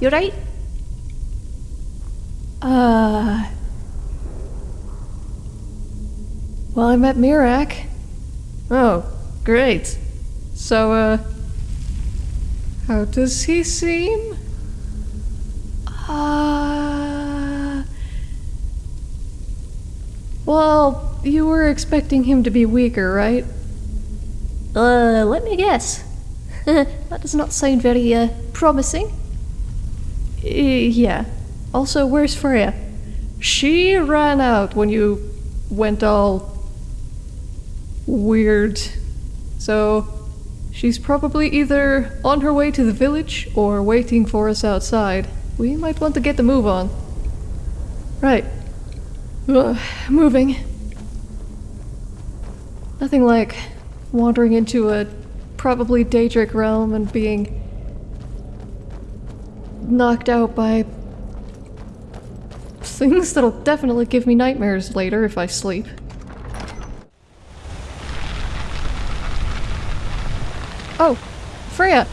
Hey, Kinoa, you right? Uh. Well, I met Miraak. Oh, great. So, uh. How does he seem? Uh. Well, you were expecting him to be weaker, right? Uh, let me guess. that does not sound very, uh, promising. Uh, yeah. Also, where's Frea? She ran out when you went all weird. So, she's probably either on her way to the village or waiting for us outside. We might want to get the move on. Right. Ugh, moving. Nothing like wandering into a probably Daedric realm and being knocked out by things that'll definitely give me nightmares later if I sleep. Oh, Frea!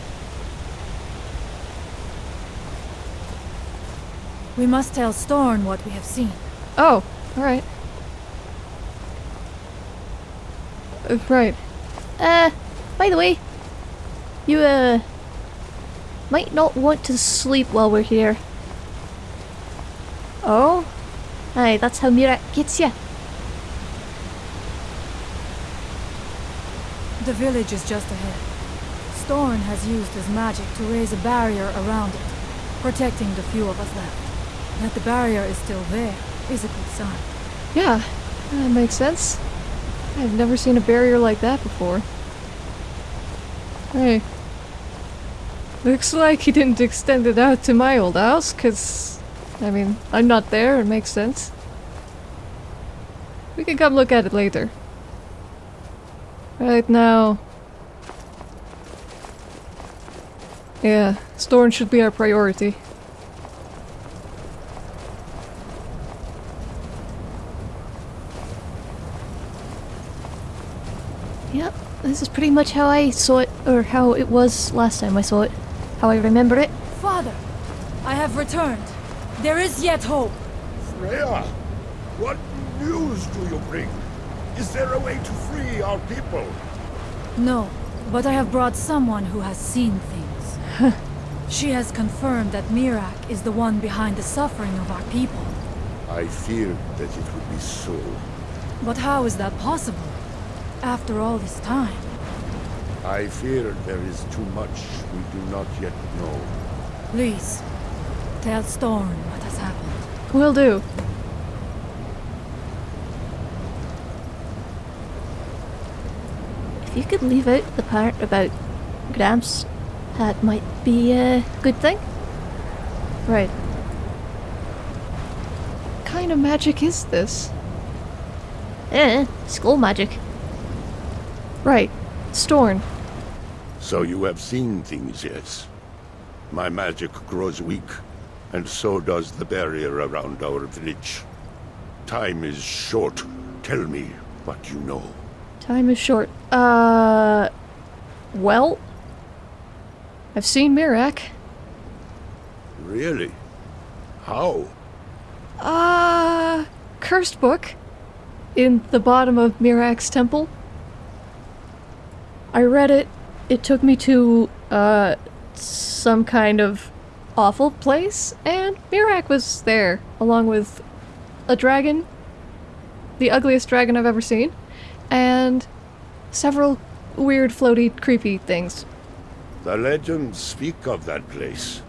We must tell Storn what we have seen. Oh, alright. Uh, right. Uh, by the way, you, uh, might not want to sleep while we're here. Oh? Aye, that's how Miraak gets you. The village is just ahead. Storn has used his magic to raise a barrier around it, protecting the few of us left. That the barrier is still there is a good sign. Yeah, that makes sense. I've never seen a barrier like that before. Hey. Looks like he didn't extend it out to my old house, cause... I mean, I'm not there, it makes sense. We can come look at it later. Right now... Yeah, Storn should be our priority. Yep, this is pretty much how I saw it, or how it was last time I saw it. How I remember it. Father, I have returned. There is yet hope. Frea, what news do you bring? Is there a way to free our people? No, but I have brought someone who has seen things. she has confirmed that Miraak is the one behind the suffering of our people. I feared that it would be so. But how is that possible? After all this time? I fear there is too much we do not yet know. Please, tell Storn what has happened. Will do. If you could leave out the part about Gramps, that might be a good thing. Right. What kind of magic is this? Eh, skull magic. Right. Storn. So you have seen things, yes? My magic grows weak, and so does the barrier around our village. Time is short. Tell me what you know. Time is short. Uh... Well... I've seen Miraak. Really? How? Uh... Cursed book. In the bottom of Miraak's temple. I read it. It took me to, uh, some kind of awful place, and Miraak was there, along with a dragon, the ugliest dragon I've ever seen, and several weird, floaty, creepy things. The legends speak of that place.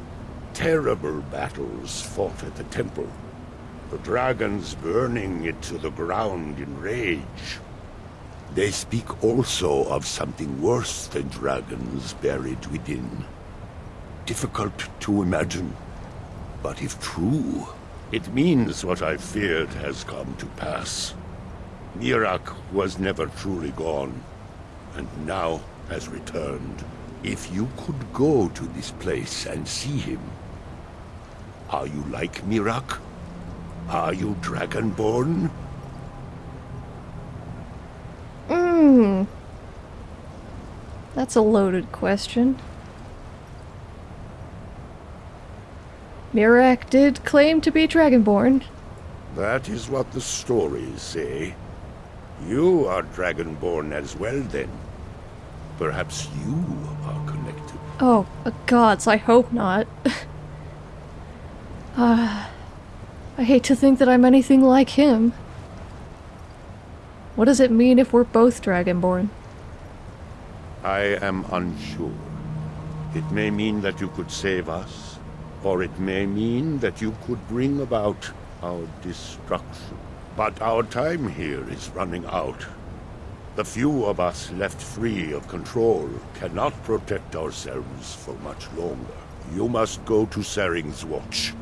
Terrible battles fought at the temple. The dragons burning it to the ground in rage. They speak also of something worse than dragons buried within. Difficult to imagine, but if true, it means what I feared has come to pass. Miraak was never truly gone, and now has returned. If you could go to this place and see him, are you like Miraak? Are you Dragonborn? Hmm. That's a loaded question. Miraak did claim to be Dragonborn. That is what the stories say. You are Dragonborn as well, then. Perhaps you are connected. Oh, uh, gods, I hope not. Ah, I hate to think that I'm anything like him. What does it mean if we're both Dragonborn? I am unsure. It may mean that you could save us, or it may mean that you could bring about our destruction. But our time here is running out. The few of us left free of control cannot protect ourselves for much longer. You must go to Saering's Watch.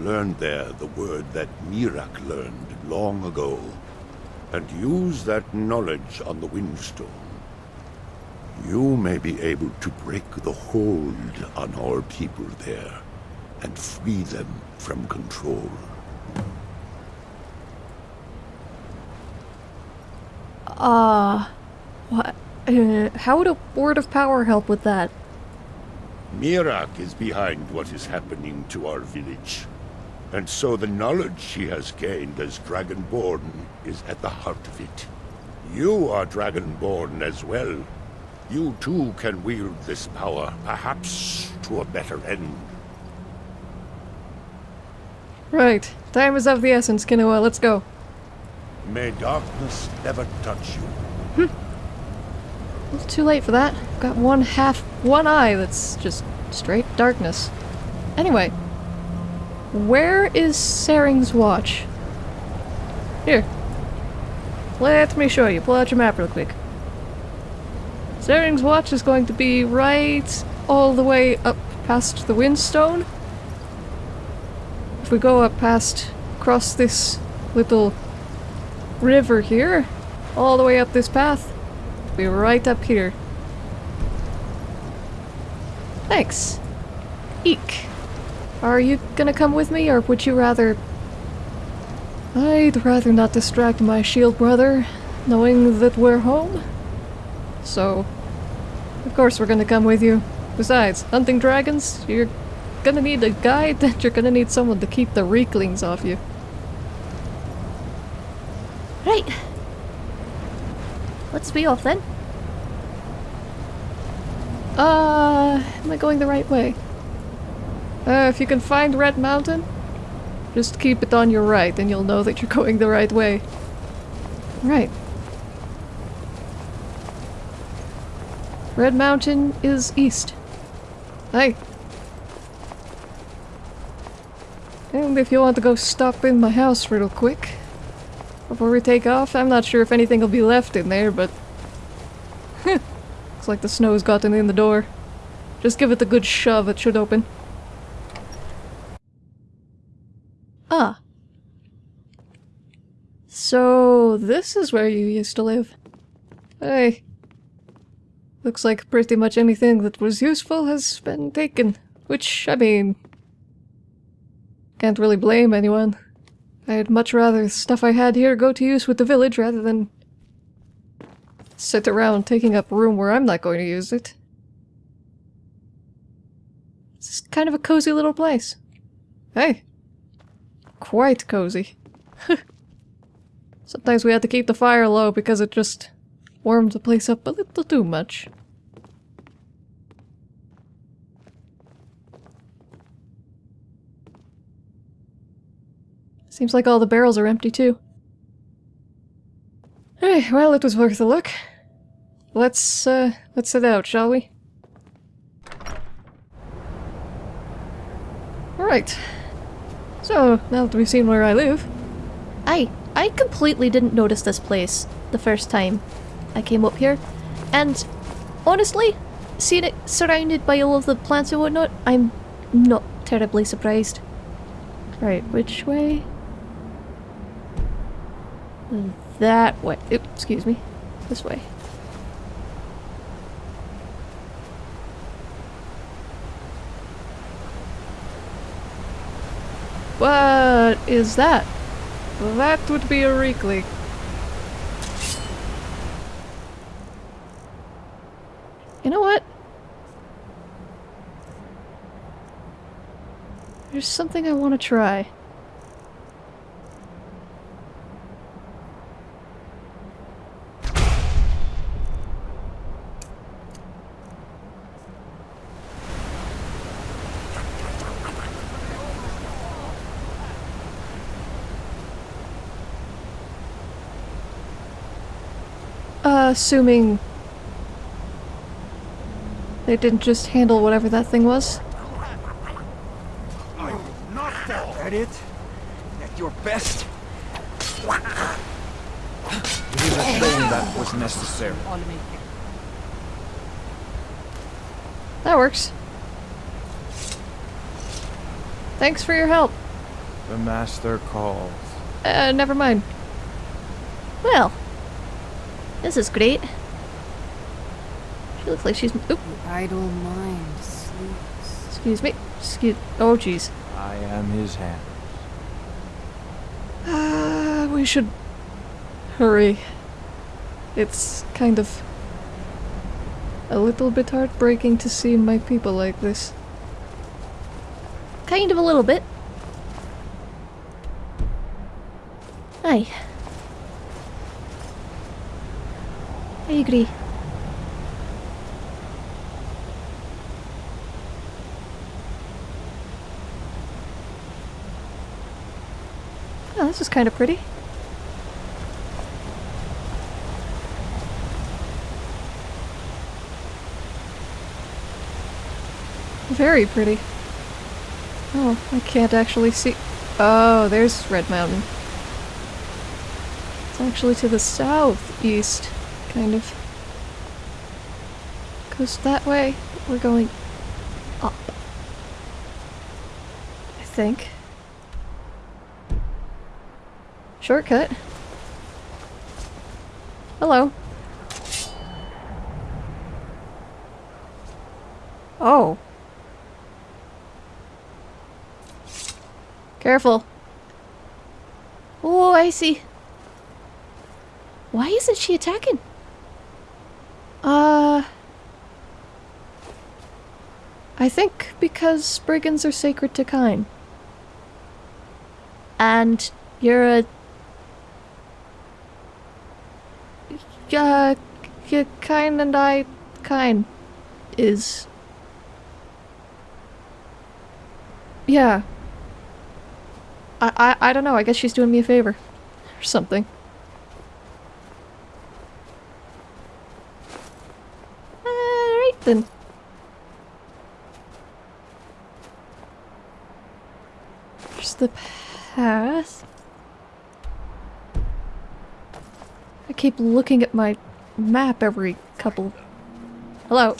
Learn there the word that Miraak learned long ago, and use that knowledge on the Windstone. You may be able to break the hold on our people there, and free them from control. Ah, what? Uh, how would a word of power help with that? Miraak is behind what is happening to our village. And so the knowledge she has gained as Dragonborn is at the heart of it. You are Dragonborn as well. You too can wield this power, perhaps to a better end. Right, time is of the essence, Kinoa, let's go. May darkness never touch you. Hmm. It's too late for that. I've got one half, one eye that's just straight darkness. Anyway, where is Saering's watch? Here. Let me show you. Pull out your map real quick. Saering's watch is going to be right all the way up past the Windstone. If we go up past, across this little river here, all the way up this path, be right up here. Thanks. Eek. Are you gonna come with me, or would you rather... I'd rather not distract my shield brother, knowing that we're home. So, course we're gonna come with you. Besides, hunting dragons, you're gonna need a guide and you're gonna need someone to keep the rieklings off you. Right. Let's be off then. Uh, am I going the right way? Uh, if you can find Red Mountain, just keep it on your right and you'll know that you're going the right way. Right. Red Mountain is east. Hey. And if you want to go stop in my house real quick before we take off, I'm not sure if anything will be left in there, but looks like the snow's gotten in the door. Just give it a good shove, it should open. Ah. So, this is where you used to live. Hey. Looks like pretty much anything that was useful has been taken. Which, I mean... Can't really blame anyone. I'd much rather the stuff I had here go to use with the village rather than sit around taking up room where I'm not going to use it. This is kind of a cozy little place. Hey. Quite cozy. Sometimes we had to keep the fire low because it just warmed the place up a little too much. Seems like all the barrels are empty too. Hey, well, it was worth a look. Let's, uh, let's set out, shall we? Alright. So, now that we've seen where I live, I I completely didn't notice this place the first time I came up here. And honestly, seeing it surrounded by all of the plants and whatnot, I'm not terribly surprised. right, which way? That way. Oop, excuse me. This way. What is that? That would be a riekling. You know what? There's something I want to try. Assuming they didn't just handle whatever that thing was. I will not At it? At your best? It is a shame that was necessary. That works. Thanks for your help. The master calls. Uh, never mind. Well, this is great. She looks like she's. Oop, Idle mind sleeps. Excuse me. Excuse. Oh, jeez. I am his hand. Uh, we should hurry. It's kind of a little bit heartbreaking to see my people like this. kind of a little bit. Aye. I agree. Oh, this is kind of pretty. Very pretty. Oh, I can't actually see. Oh, there's Red Mountain. It's actually to the southeast, kind of. Goes that way. We're going up. I think. Shortcut. Hello. Oh. Careful. Oh, I see. Why isn't she attacking? Uh. I think because brigands are sacred to Kyne. And you're a Yeah, Kyne and I. Kyne is. Yeah. I, I I don't know. I guess she's doing me a favor, or something. Alright then. There's the path. I keep looking at my map every couple. Hello.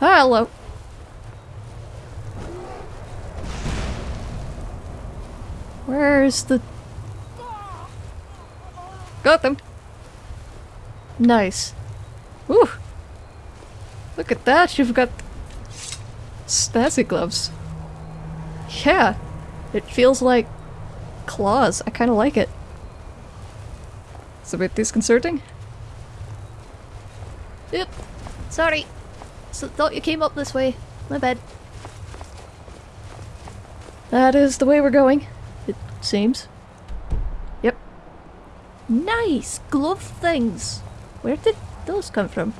Ah, hello. Where's the... Got them. Nice. Woo! Look at that, you've got snazzy gloves. Yeah, it feels like claws. I kind of like it. It's a bit disconcerting. Oop. Sorry. So thought you came up this way. My bad. That is the way we're going, it seems. Yep. Nice glove things. Where did those come from?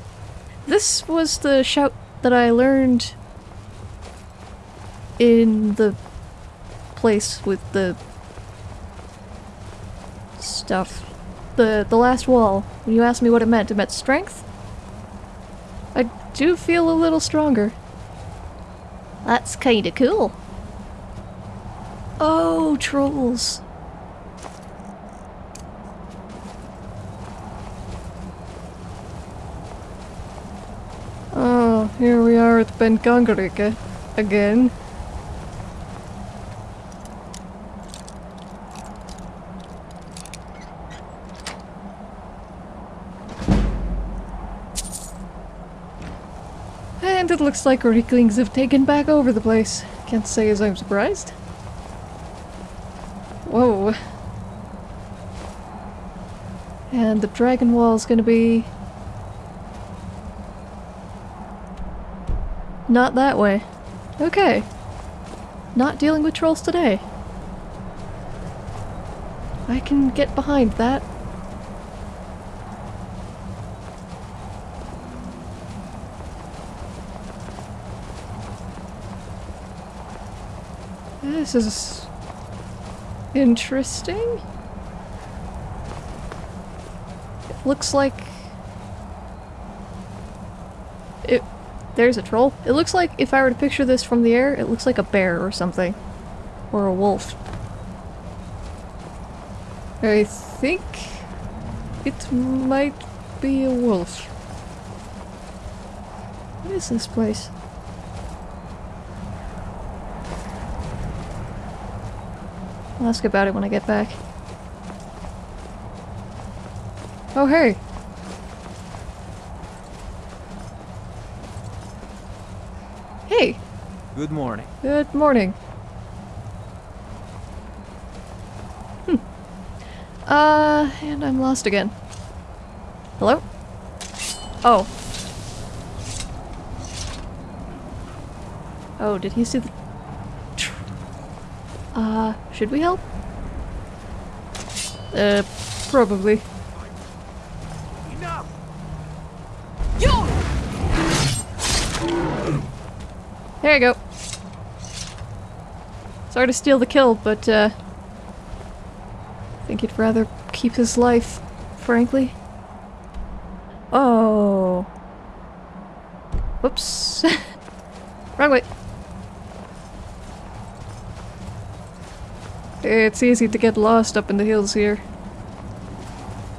This was the shout that I learned in the place with the stuff. The the last wall. When you asked me what it meant, it meant strength. I do feel a little stronger. That's kinda cool. Oh, trolls. Oh, here we are at Benkongerike again. And it looks like Rieklings have taken back over the place. Can't say as I'm surprised. Whoa. And the dragon wall is gonna be... Not that way. Okay. Not dealing with trolls today. I can get behind that. This is interesting. It looks like it there's a troll. It looks like if I were to picture this from the air, it looks like a bear or something. Or a wolf. I think it might be a wolf. What is this place? I'll ask about it when I get back. Oh, hey! Hey! Good morning. Good morning. Hmm. Uh, and I'm lost again. Hello? Oh. Oh, did he see the... tr- Uh, should we help? Uh, probably. Enough! There you go. Sorry to steal the kill, but uh I think he'd rather keep his life, frankly. Oh. Whoops. Wrong way. Eh, it's easy to get lost up in the hills here.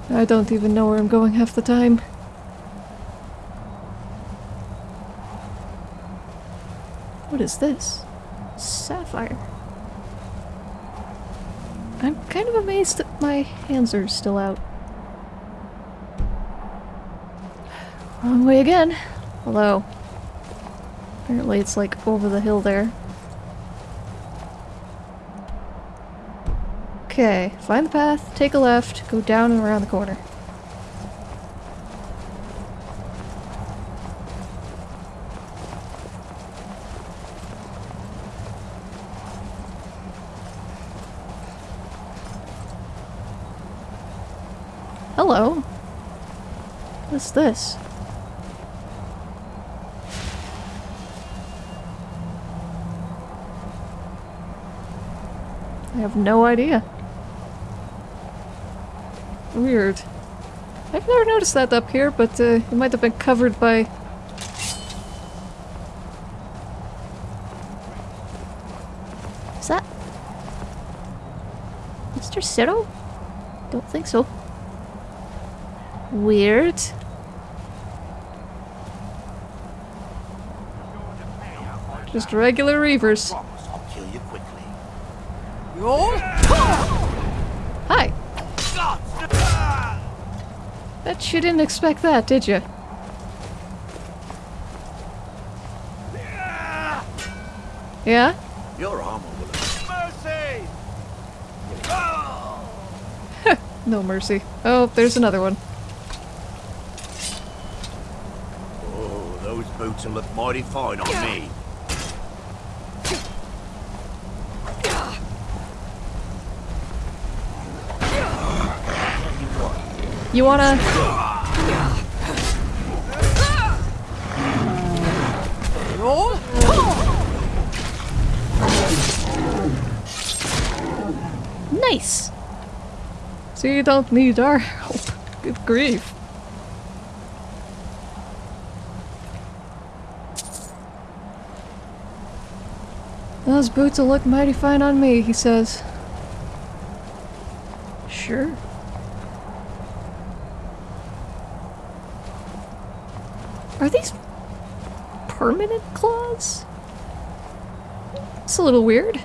I don't even know where I'm going half the time. What is this? Sapphire. I'm kind of amazed that my hands are still out. Wrong way again. Hello. apparently it's like over the hill there. Okay, find the path, take a left, go down and around the corner. Hello. What's this? I have no idea. Weird. I've never noticed that up here, but uh, it might have been covered by... Is that... Mr. Cyril? Don't think so. Weird. just regular reavers. I'll kill you quickly. Hi! Bet you didn't expect that, did you? Yeah? Your armor will... Mercy! No mercy. Oh, there's another one. Oh, those boots will look mighty fine on me. You wanna... Nice! So you don't need our help. Good grief. Those boots will look mighty fine on me, he says. Sure. Are these permanent claws? It's a little weird.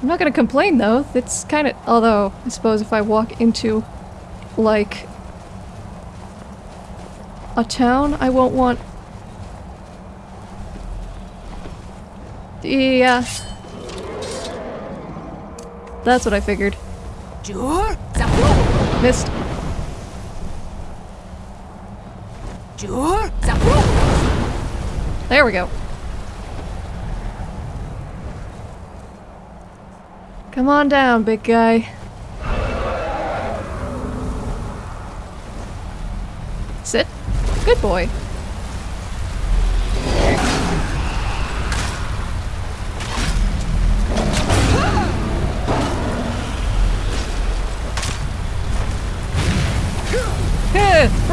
I'm not gonna complain though. It's kind of. Although, I suppose if I walk into, like, a town, I won't want. Yeah. That's what I figured. Zapru, Missed. There we go. Come on down, big guy. Sit. Good boy.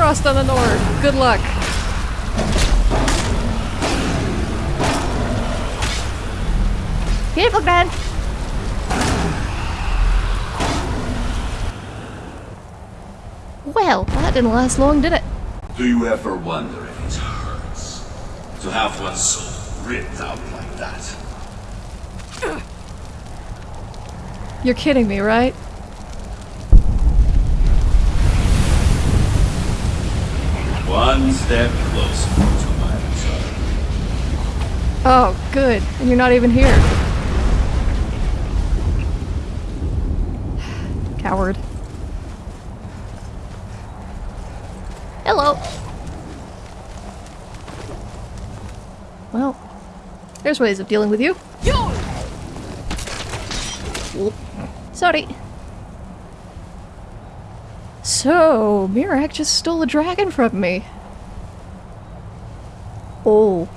Heh, on the Nord. Good luck. Beautiful, Gran. Well, that didn't last long, did it? Do you ever wonder if it hurts to have one's soul ripped out like that? You're kidding me, right? One step closer to my. Oh, good. And you're not even here. Coward. Hello. Well, there's ways of dealing with you. Sorry. So, Miraak just stole a dragon from me. Oh.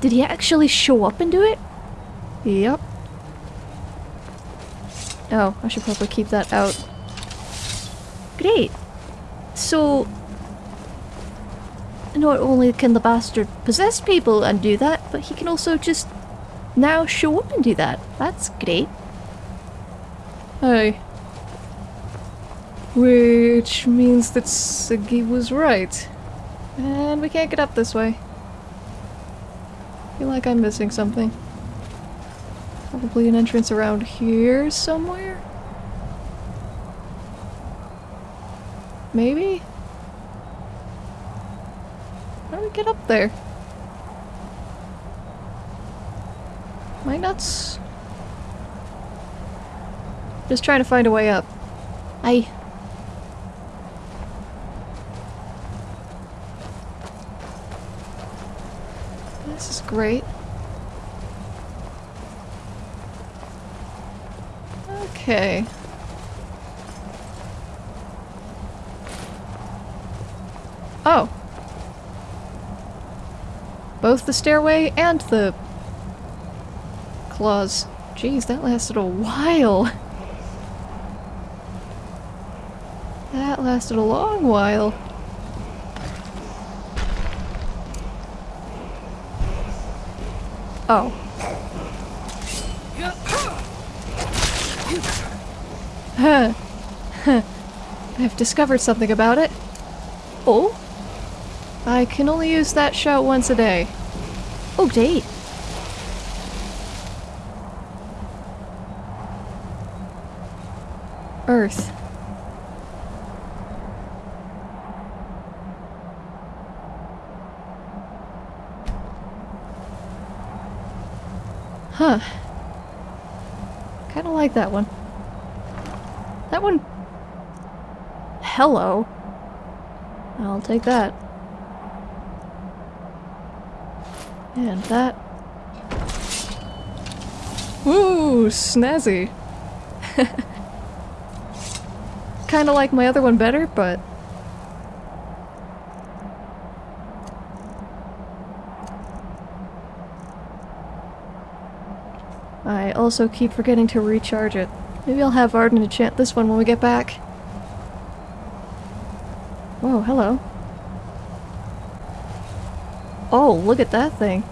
Did he actually show up and do it? Yep. Oh, I should probably keep that out. Great. So, not only can the bastard possess people and do that, but he can also just now show up and do that. That's great. Hey. Which means that Sagi was right. And we can't get up this way. Feel like I'm missing something. Probably an entrance around here somewhere? Maybe? How do we get up there? My nuts? Just trying to find a way up. I. This is great. Okay. Oh. Both the stairway and the claws. Jeez, that lasted a while. That lasted a long while. Oh. Huh. Huh. I've discovered something about it. Oh? I can only use that shout once a day. Oh, great. Earth. Huh. Kinda like that one. That one... Hello. I'll take that. And that. Ooh, snazzy. Kinda like my other one better, but... I also keep forgetting to recharge it. Maybe I'll have Arden enchant this one when we get back. Whoa, hello. Oh, look at that thing.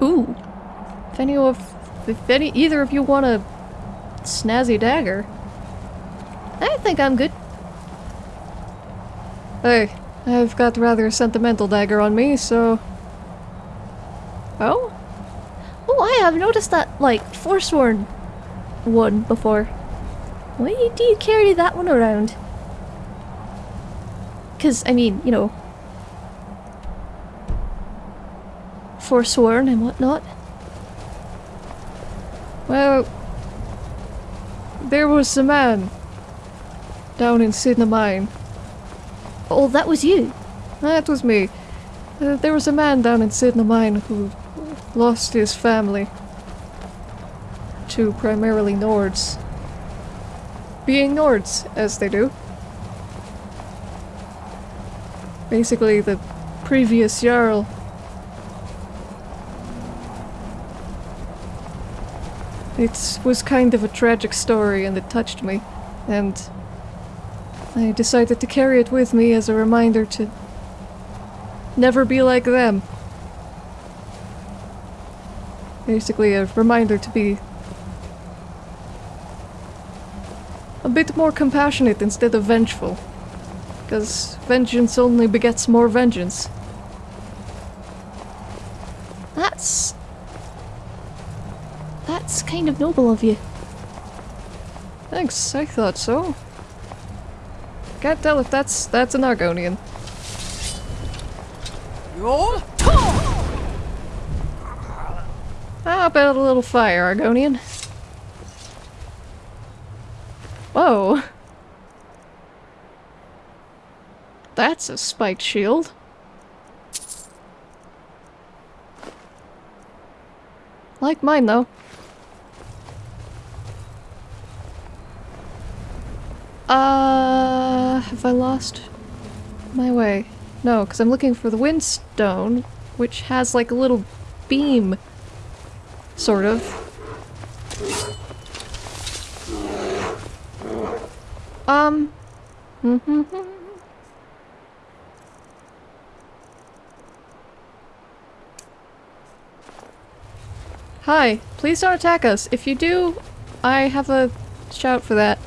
Ooh. If any of if any either of you want a snazzy dagger. Think I'm good. Hey, I've got rather a sentimental dagger on me, so Oh? Oh, I have noticed that, like, Forsworn one before. Why do you carry that one around? Because, I mean, you know, forsworn and whatnot. Well, there was a man down in Cidhna Mine. Oh, that was you. That was me. Uh, there was a man down in Cidhna Mine who lost his family to primarily Nords. Being Nords, as they do. Basically, the previous Jarl It was kind of a tragic story and it touched me, and I decided to carry it with me as a reminder to never be like them. Basically, a reminder to be a bit more compassionate instead of vengeful. Because vengeance only begets more vengeance. That's. That's kind of noble of you. Thanks, I thought so. Can't tell if that's that's an Argonian. Roll. How about a little fire, Argonian? Whoa. That's a spiked shield. Like mine, though. Uh, have I lost my way? No, because I'm looking for the windstone, which has like a little beam, sort of. Um. Hi, please don't attack us. If you do, I have a shout for that.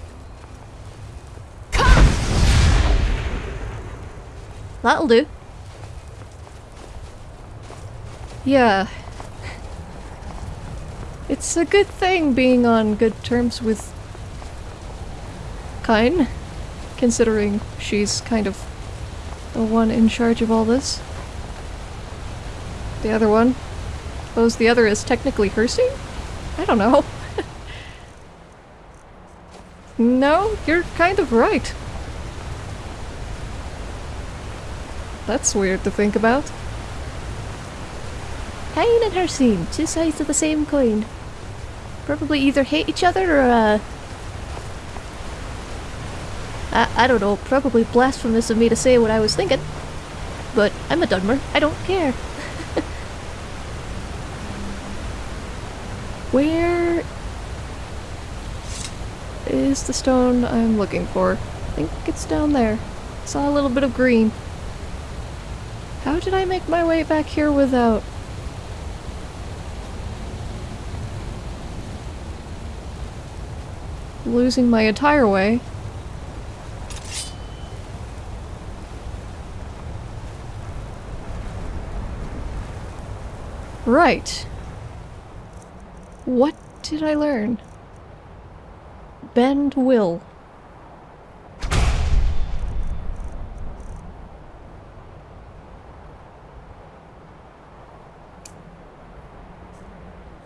That'll do. Yeah. It's a good thing being on good terms with Kyne, considering she's kind of the one in charge of all this. The other one? Oh, Suppose the other is technically Hircine? I don't know. no, you're kind of right. That's weird to think about. Kyne and Hircine, two sides of the same coin. Probably either hate each other or, uh... I, I don't know, probably blasphemous of me to say what I was thinking. But I'm a Dunmer, I don't care. Where is the stone I'm looking for? I think it's down there. Saw a little bit of green. How did I make my way back here without... losing my entire way? Right. What did I learn? Bend will.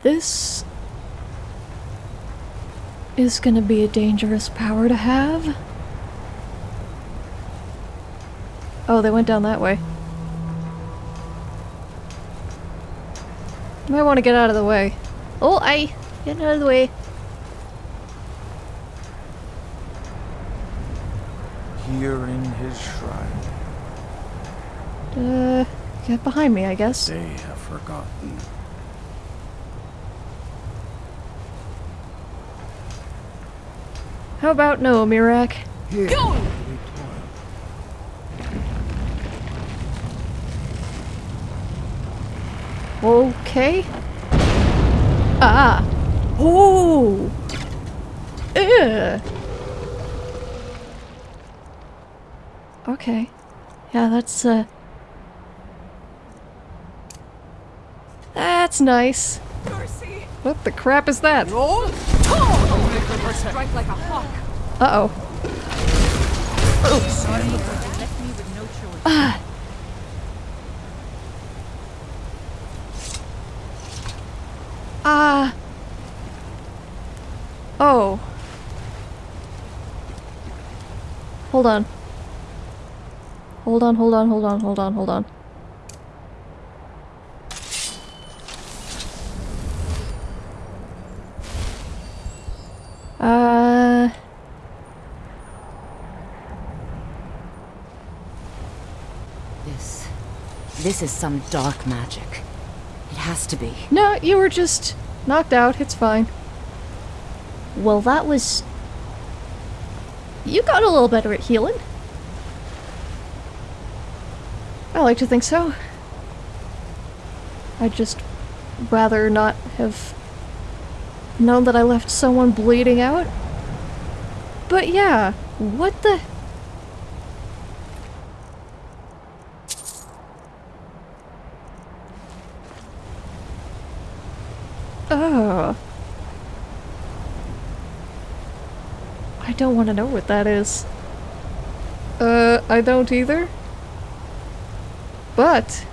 This is gonna be a dangerous power to have. Oh, they went down that way. Might want to get out of the way. Oh, I get out of the way. Here in his shrine, Uh, get behind me, I guess. they have forgotten. How about no, Miraak? Here, Go! Okay. Ah. Oh. Ugh. Okay. Yeah, that's uh. That's nice. Mercy. What the crap is that? Roll. Strike like a hawk. Uh oh. Sorry, left me with no Ah. Oh. Hold on. Hold on, hold on, hold on, hold on, hold on. Uh... This. This is some dark magic. It has to be. No, you were just knocked out. It's fine. Well, that was... You got a little better at healing. I like to think so. I'd just rather not have known that I left someone bleeding out. But yeah, what the... Oh. I don't want to know what that is. Uh, I don't either. But...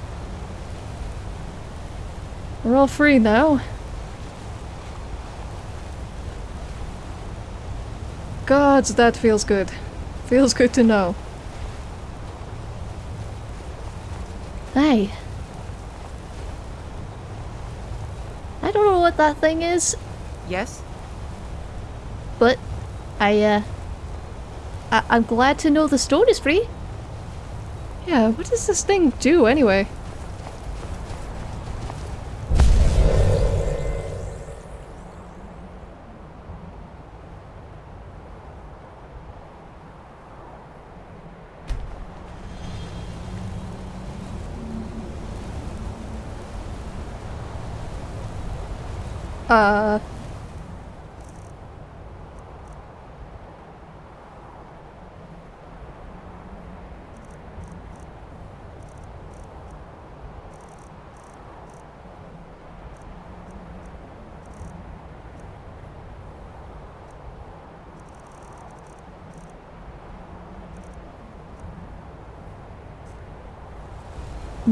We're all free now. Gods, that feels good. Feels good to know. Hey. I don't know what that thing is, Yes? but I, uh... I I'm glad to know the stone is free. Yeah, what does this thing do anyway?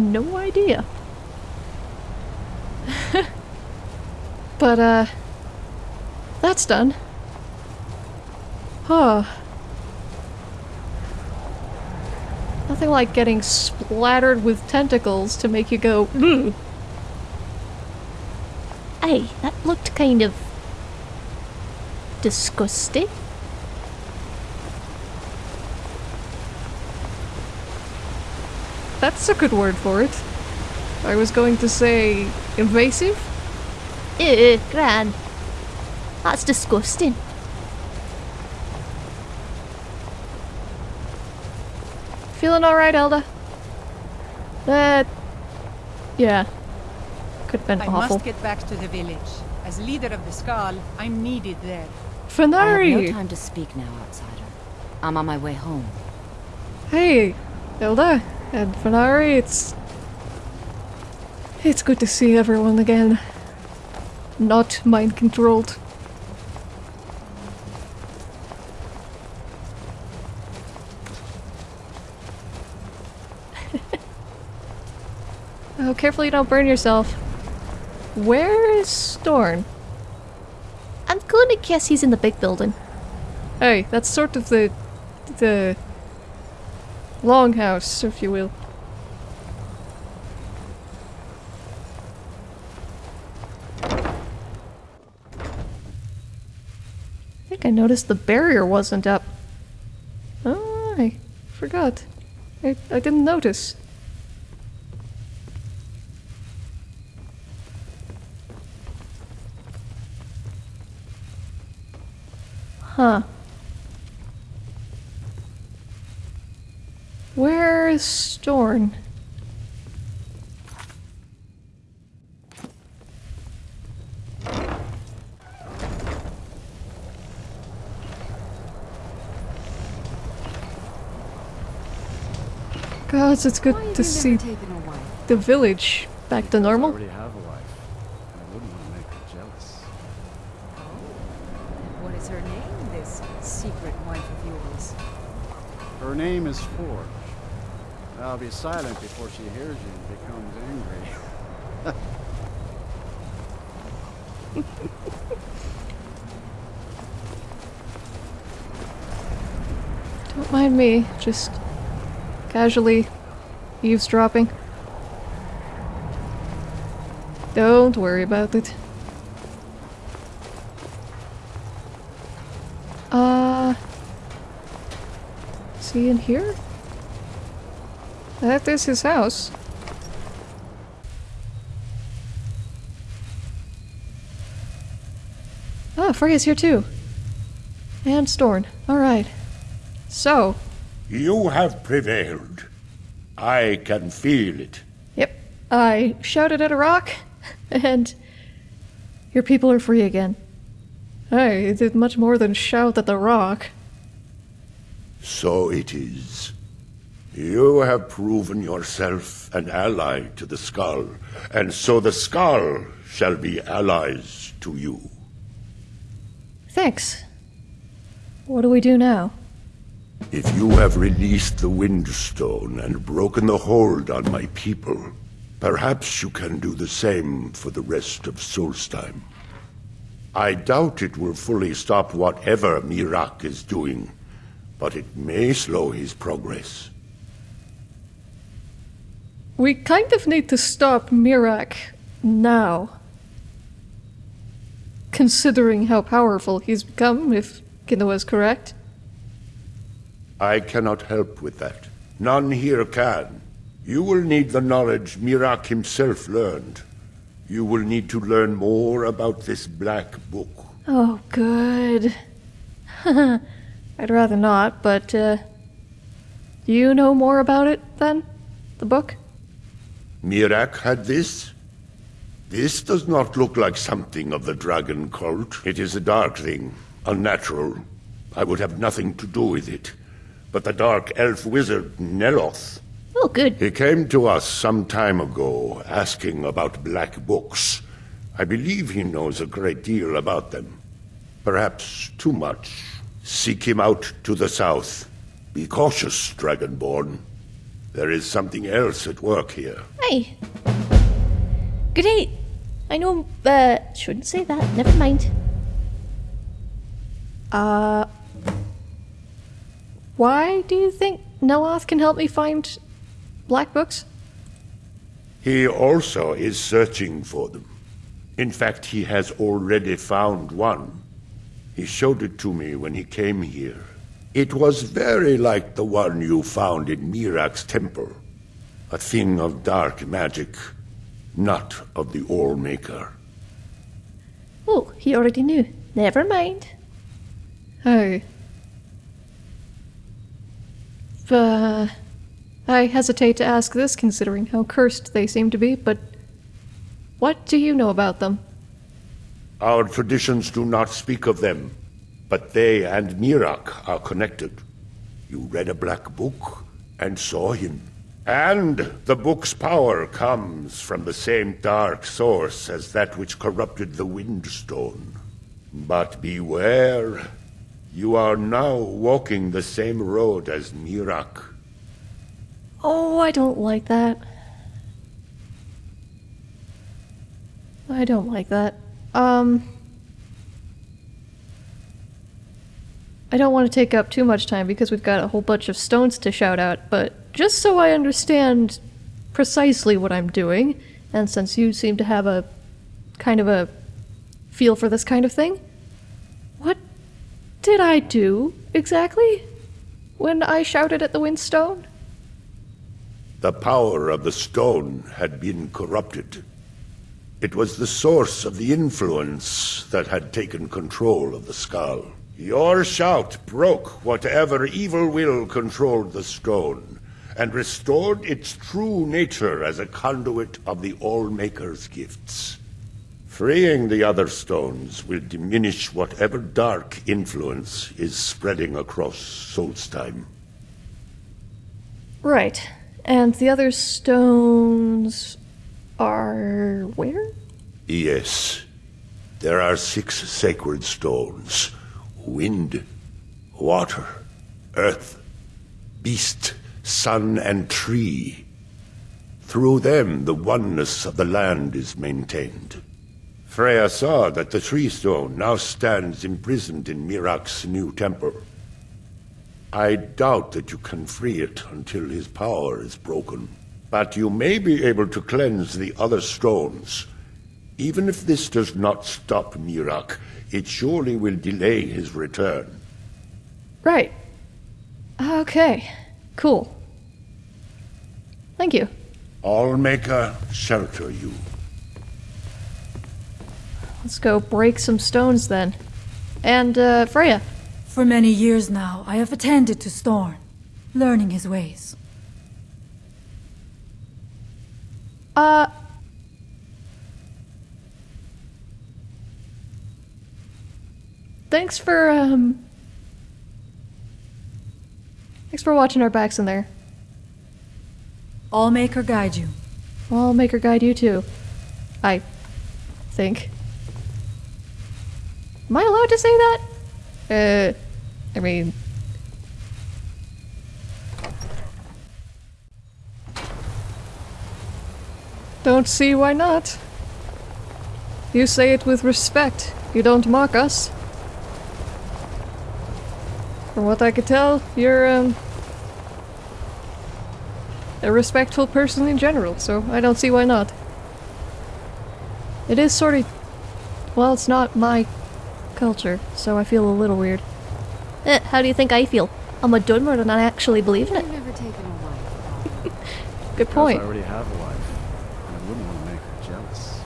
No idea. But, uh... That's done. Huh. Nothing like getting splattered with tentacles to make you go, Ugh. Hey, that looked kind of... disgusting. That's a good word for it. I was going to say invasive? Ew, Gran. That's disgusting. Feeling alright, Elda? That... Yeah. Could've been I awful. must get back to the village. As leader of the Skaal, I'm needed there. Fanari! I have no time to speak now, outsider. I'm on my way home. Hey, Hilda and Fanari, it's... It's good to see everyone again. Not mind-controlled. oh, careful you don't burn yourself. Where is Storn? I'm gonna guess he's in the big building. Hey, that's sort of the... the... longhouse, if you will. I think I noticed the barrier wasn't up. Oh, I forgot. I, I didn't notice. Huh. Where is Storn? Gods, it's good to see the village back to normal. already have a wife. and I wouldn't want to make her jealous. What is her name, this secret wife of yours? Her name is Forge. I'll be silent before she hears you and becomes angry. Don't mind me, just casually eavesdropping. Don't worry about it. Uh. Is he in here? That is his house. Ah, Frea's here too. And Storn. Alright. So, You have prevailed. I can feel it. Yep. I shouted at a rock, and your people are free again. I did much more than shout at the rock. So it is. You have proven yourself an ally to the Skaal, and so the Skaal shall be allies to you. Thanks. What do we do now? If you have released the Windstone and broken the hold on my people, perhaps you can do the same for the rest of Solstheim. I doubt it will fully stop whatever Miraak is doing, but it may slow his progress. We kind of need to stop Miraak now. Considering how powerful he's become, if Kinoa is correct. I cannot help with that. None here can. You will need the knowledge Miraak himself learned. You will need to learn more about this black book. Oh, good. I'd rather not, but, uh. Do you know more about it, then? The book? Miraak had this? This does not look like something of the dragon cult. It is a dark thing, unnatural. I would have nothing to do with it. But the dark elf wizard, Neloth, Oh, good. he came to us some time ago asking about black books. I believe he knows a great deal about them. Perhaps too much. Seek him out to the south. Be cautious, Dragonborn. There is something else at work here. Hi. Great. I know, uh, shouldn't say that. Never mind. Uh. Why do you think Neloth can help me find black books? He also is searching for them. In fact, he has already found one. He showed it to me when he came here. It was very like the one you found in Miraak's temple. A thing of dark magic, not of the Allmaker. Oh, he already knew. Never mind. Oh. Uh, I hesitate to ask this considering how cursed they seem to be, but what do you know about them? Our traditions do not speak of them, but they and Miraak are connected. You read a black book and saw him. And the book's power comes from the same dark source as that which corrupted the Windstone. But beware. You are now walking the same road as Miraak. Oh, I don't like that. I don't like that. Um. I don't want to take up too much time because we've got a whole bunch of stones to shout out, but just so I understand precisely what I'm doing, and since you seem to have a kind of a feel for this kind of thing, what did I do exactly when I shouted at the Windstone? The power of the stone had been corrupted. It was the source of the influence that had taken control of the Skaal. Your shout broke whatever evil will controlled the stone, and restored its true nature as a conduit of the All-Maker's gifts. Freeing the other stones will diminish whatever dark influence is spreading across Solstheim. Right. And the other stones are where? Yes. There are six sacred stones. Wind, water, earth, beast, sun and tree. Through them, the oneness of the land is maintained. Frea saw that the tree stone now stands imprisoned in Miraak's new temple. I doubt that you can free it until his power is broken. But you may be able to cleanse the other stones. Even if this does not stop Miraak, it surely will delay his return. Right. Okay. Cool. Thank you. Allmaker shelter you. Let's go break some stones then. And, uh, Frea. For many years now, I have attended to Storn, learning his ways. Uh. Thanks for, um. Thanks for watching our backs in there. Allmaker guide you. Allmaker guide you too. I think. Am I allowed to say that? Uh, I mean. Don't see why not. You say it with respect. You don't mock us. From what I could tell, you're, um, a respectful person in general, so I don't see why not. It is sort of. Well, it's not my culture, so I feel a little weird. Eh, how do you think I feel? I'm a Dunmer and I actually believe in it. Never taken a wife. Good point. I already have a wife. and I wouldn't want to make her jealous.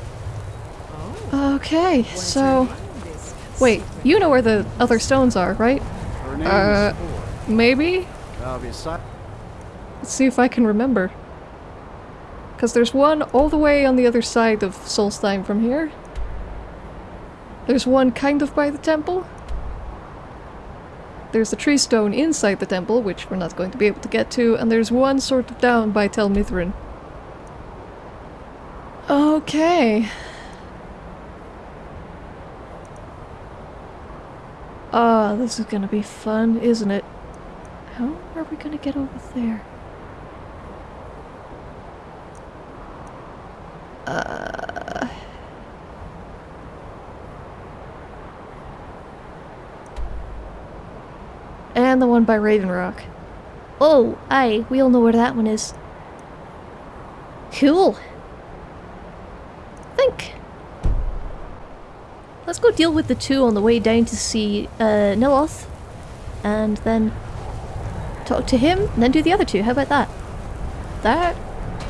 Okay, so. Wait, you know where the other stones are, right? Uh. Maybe? I'll be si- Let's see if I can remember. Because there's one all the way on the other side of Solstheim from here. There's one kind of by the temple. There's the tree stone inside the temple, which we're not going to be able to get to, and there's one sort of down by Tel Mithryn. Okay. Ah, this is gonna be fun, isn't it? How are we gonna get over there? Uh... And the one by Raven Rock. Oh, aye, we all know where that one is. Cool. Think. Let's go deal with the two on the way down to see uh, Neloth. And then talk to him, and then do the other two. How about that? That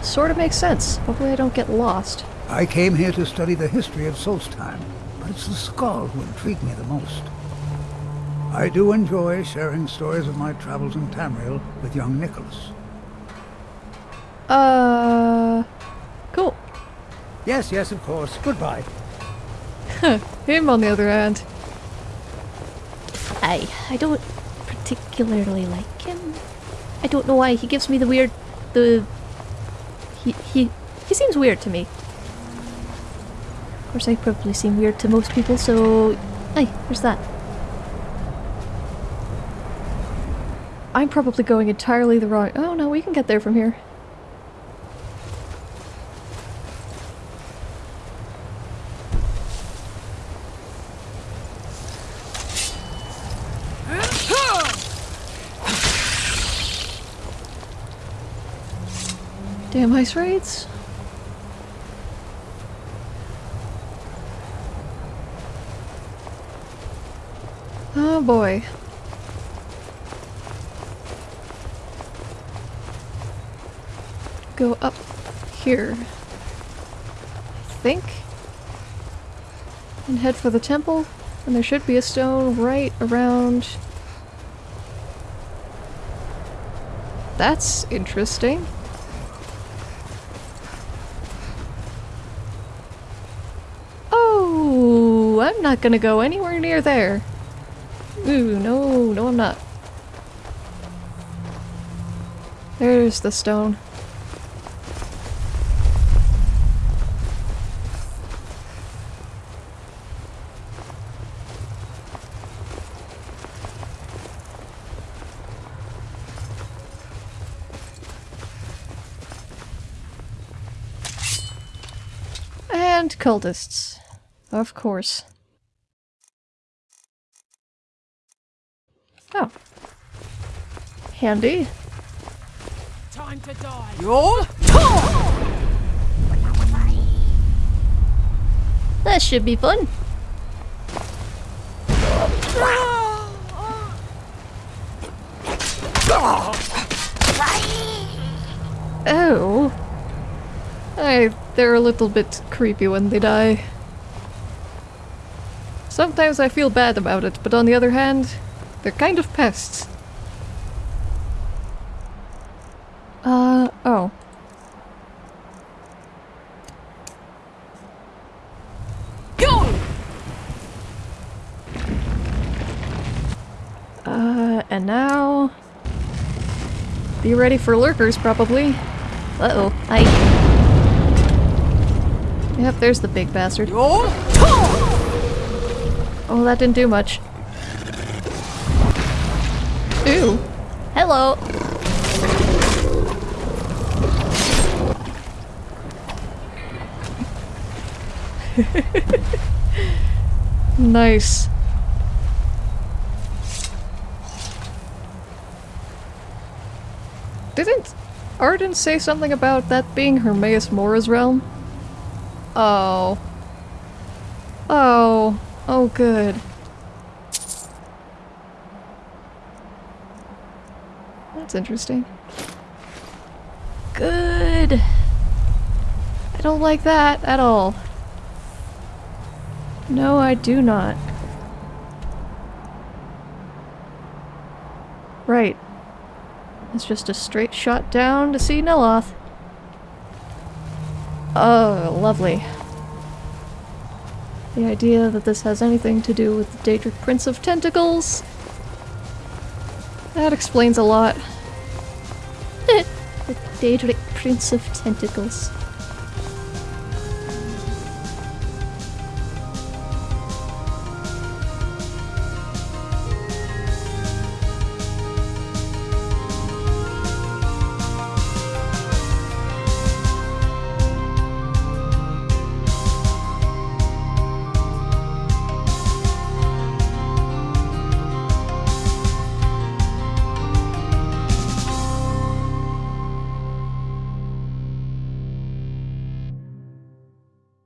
sort of makes sense. Hopefully I don't get lost. I came here to study the history of Solstheim, but it's the Skaal who intrigue me the most. I do enjoy sharing stories of my travels in Tamriel with young Nicholas. Uh... Cool. Yes, yes, of course. Goodbye. Him, on the other hand. I, I don't particularly like him. I don't know why. He gives me the weird... the... He, he, he seems weird to me. Of course, I probably seem weird to most people, so... Hey, there's that. I'm probably going entirely the wrong... Oh no, we can get there from here. Damn ice wraiths. Oh boy. Go up here. I think. And head for the temple. And there should be a stone right around. That's interesting. I'm not gonna go anywhere near there. Ooh, no, no I'm not. There's the stone. And cultists. Of course. Oh. Handy. Time to die. Yo! That should be fun. Oh. I, they're a little bit creepy when they die. Sometimes I feel bad about it, but on the other hand, they're kind of pests. Uh, oh. Uh, and now... Be ready for lurkers, probably. Uh-oh. I... Yep, there's the big bastard. Oh, that didn't do much. Hello! Nice. Didn't Arden say something about that being Hermaeus Mora's realm? Oh. Oh. Oh, good. Interesting. Good. I don't like that at all. No, I do not. Right. It's just a straight shot down to see Neloth. Oh, lovely. The idea that this has anything to do with the Daedric Prince of Tentacles... That explains a lot. Daedric Prince of Tentacles.